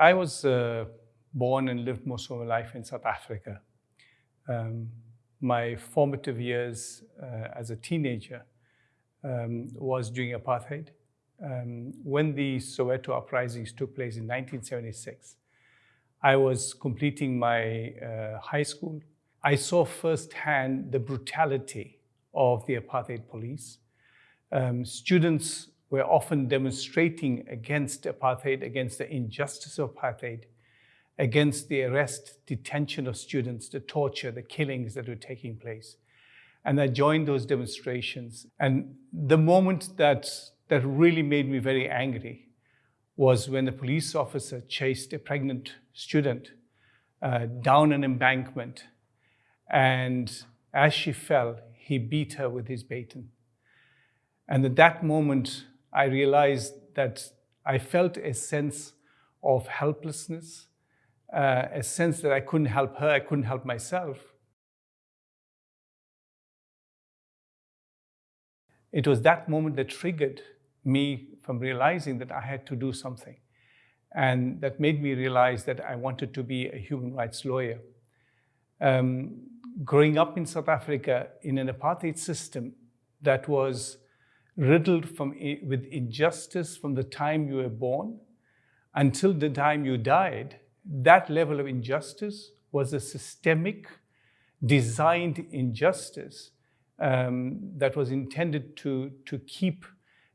I was uh, born and lived most of my life in South Africa. Um, my formative years uh, as a teenager um, was during apartheid. Um, when the Soweto uprisings took place in 1976, I was completing my uh, high school. I saw firsthand the brutality of the apartheid police. Um, students were often demonstrating against apartheid, against the injustice of apartheid, against the arrest, detention of students, the torture, the killings that were taking place. And I joined those demonstrations. And the moment that, that really made me very angry was when a police officer chased a pregnant student uh, down an embankment. And as she fell, he beat her with his baton. And at that moment, I realized that I felt a sense of helplessness, uh, a sense that I couldn't help her, I couldn't help myself. It was that moment that triggered me from realizing that I had to do something. And that made me realize that I wanted to be a human rights lawyer. Um, growing up in South Africa in an apartheid system that was riddled from, with injustice from the time you were born until the time you died, that level of injustice was a systemic, designed injustice um, that was intended to, to keep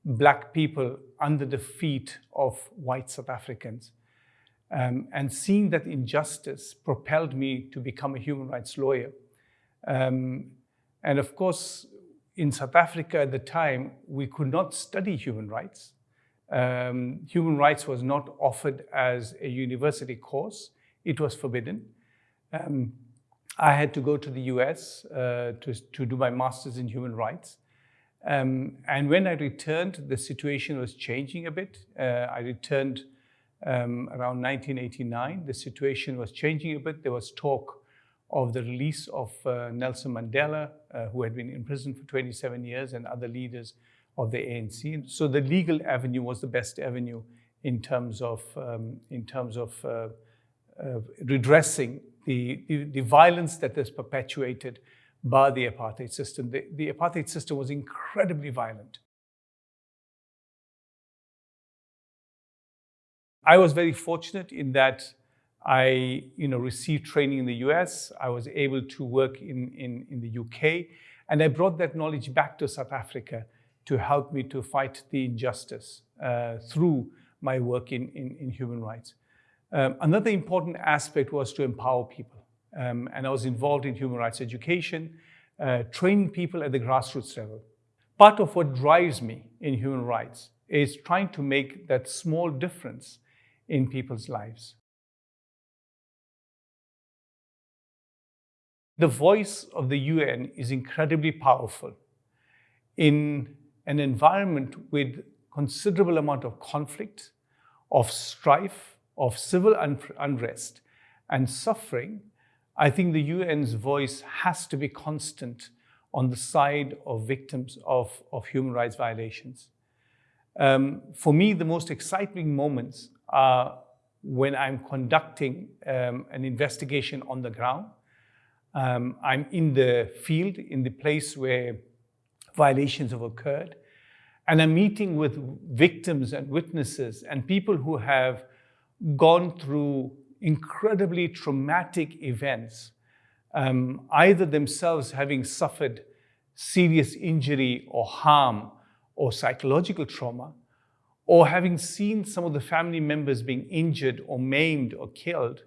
black people under the feet of white South Africans. Um, and seeing that injustice propelled me to become a human rights lawyer. Um, and of course, in South Africa at the time, we could not study human rights. Um, human rights was not offered as a university course. It was forbidden. Um, I had to go to the US uh, to, to do my master's in human rights. Um, and when I returned, the situation was changing a bit. Uh, I returned um, around 1989. The situation was changing a bit. There was talk of the release of uh, Nelson Mandela, uh, who had been in prison for 27 years, and other leaders of the ANC. So the legal avenue was the best avenue in terms of, um, in terms of uh, uh redressing the, the, the, violence that is perpetuated by the apartheid system. The, the apartheid system was incredibly violent. I was very fortunate in that I you know, received training in the US. I was able to work in, in, in the UK. And I brought that knowledge back to South Africa to help me to fight the injustice uh, through my work in, in, in human rights. Um, another important aspect was to empower people. Um, and I was involved in human rights education, uh, training people at the grassroots level. Part of what drives me in human rights is trying to make that small difference in people's lives. The voice of the UN is incredibly powerful in an environment with considerable amount of conflict, of strife, of civil unrest and suffering, I think the UN's voice has to be constant on the side of victims of, of human rights violations. Um, for me, the most exciting moments are when I'm conducting um, an investigation on the ground um, I'm in the field, in the place where violations have occurred, and I'm meeting with victims and witnesses and people who have gone through incredibly traumatic events, um, either themselves having suffered serious injury or harm or psychological trauma, or having seen some of the family members being injured or maimed or killed,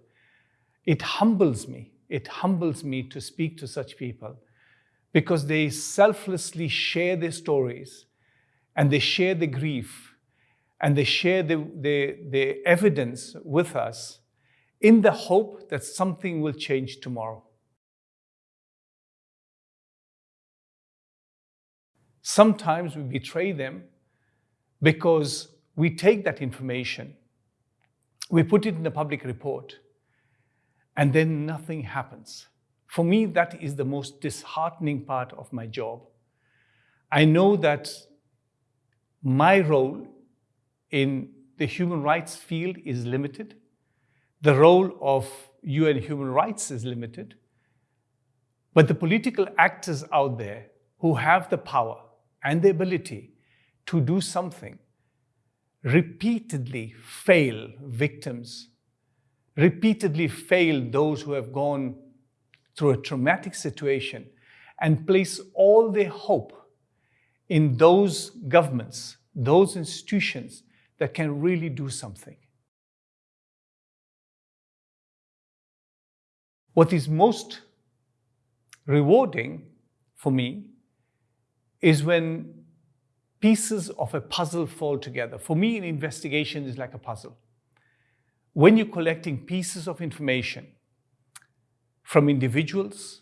it humbles me it humbles me to speak to such people because they selflessly share their stories and they share the grief and they share the, the, the evidence with us in the hope that something will change tomorrow. Sometimes we betray them because we take that information, we put it in a public report, and then nothing happens. For me, that is the most disheartening part of my job. I know that my role in the human rights field is limited. The role of UN human rights is limited. But the political actors out there who have the power and the ability to do something repeatedly fail victims, repeatedly fail those who have gone through a traumatic situation and place all their hope in those governments, those institutions that can really do something. What is most rewarding for me is when pieces of a puzzle fall together. For me, an investigation is like a puzzle. When you're collecting pieces of information from individuals,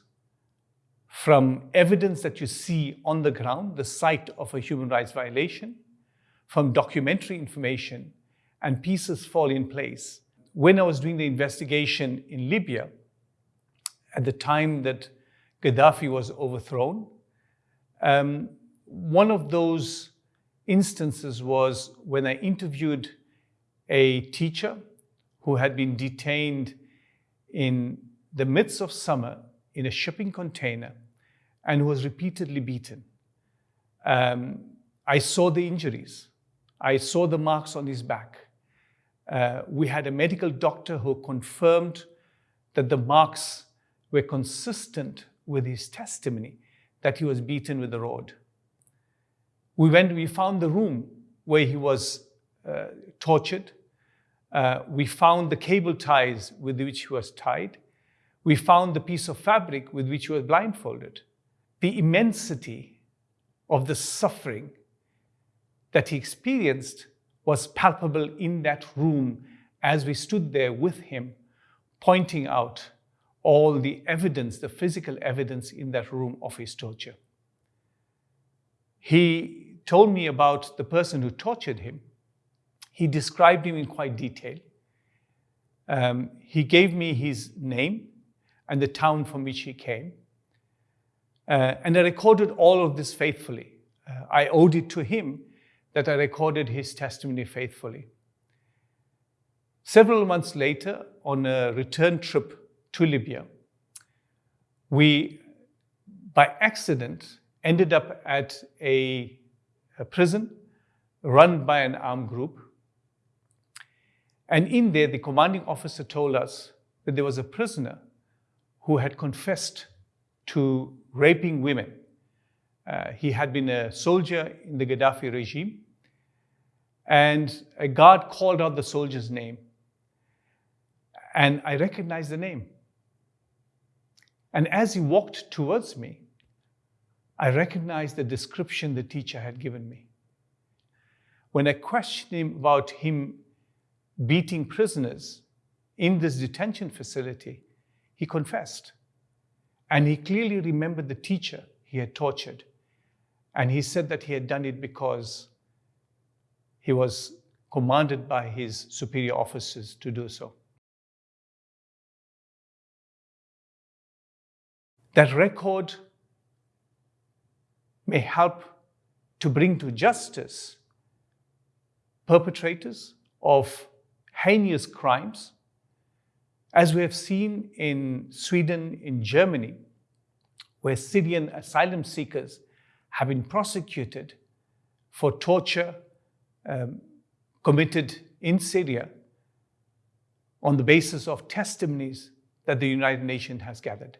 from evidence that you see on the ground, the site of a human rights violation, from documentary information, and pieces fall in place. When I was doing the investigation in Libya, at the time that Gaddafi was overthrown, um, one of those instances was when I interviewed a teacher who had been detained in the midst of summer in a shipping container and who was repeatedly beaten. Um, I saw the injuries. I saw the marks on his back. Uh, we had a medical doctor who confirmed that the marks were consistent with his testimony that he was beaten with a rod. We went, we found the room where he was uh, tortured. Uh, we found the cable ties with which he was tied. We found the piece of fabric with which he was blindfolded. The immensity of the suffering that he experienced was palpable in that room as we stood there with him, pointing out all the evidence, the physical evidence in that room of his torture. He told me about the person who tortured him. He described him in quite detail. Um, he gave me his name and the town from which he came. Uh, and I recorded all of this faithfully. Uh, I owed it to him that I recorded his testimony faithfully. Several months later, on a return trip to Libya. We, by accident, ended up at a, a prison run by an armed group. And in there, the commanding officer told us that there was a prisoner who had confessed to raping women. Uh, he had been a soldier in the Gaddafi regime, and a guard called out the soldier's name. And I recognized the name. And as he walked towards me, I recognized the description the teacher had given me. When I questioned him about him beating prisoners in this detention facility, he confessed. And he clearly remembered the teacher he had tortured. And he said that he had done it because he was commanded by his superior officers to do so. That record may help to bring to justice perpetrators of heinous crimes, as we have seen in Sweden, in Germany, where Syrian asylum seekers have been prosecuted for torture um, committed in Syria on the basis of testimonies that the United Nations has gathered.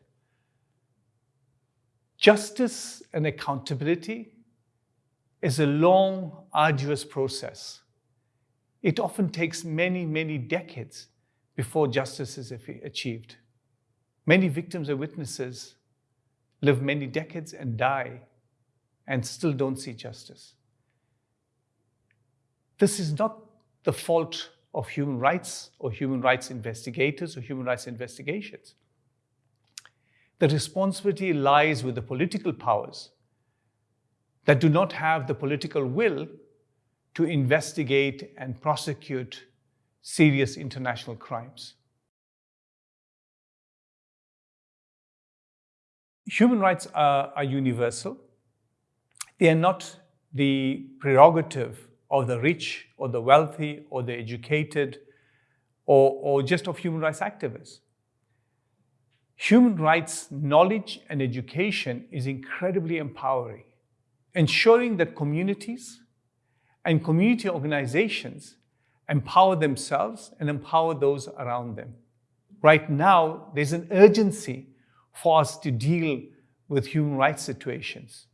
Justice and accountability is a long, arduous process. It often takes many, many decades before justice is achieved. Many victims and witnesses live many decades and die and still don't see justice. This is not the fault of human rights or human rights investigators or human rights investigations. The responsibility lies with the political powers that do not have the political will to investigate and prosecute serious international crimes. Human rights are, are, universal. They are not the prerogative of the rich or the wealthy or the educated or, or just of human rights activists. Human rights knowledge and education is incredibly empowering, ensuring that communities and community organizations empower themselves and empower those around them. Right now, there's an urgency for us to deal with human rights situations.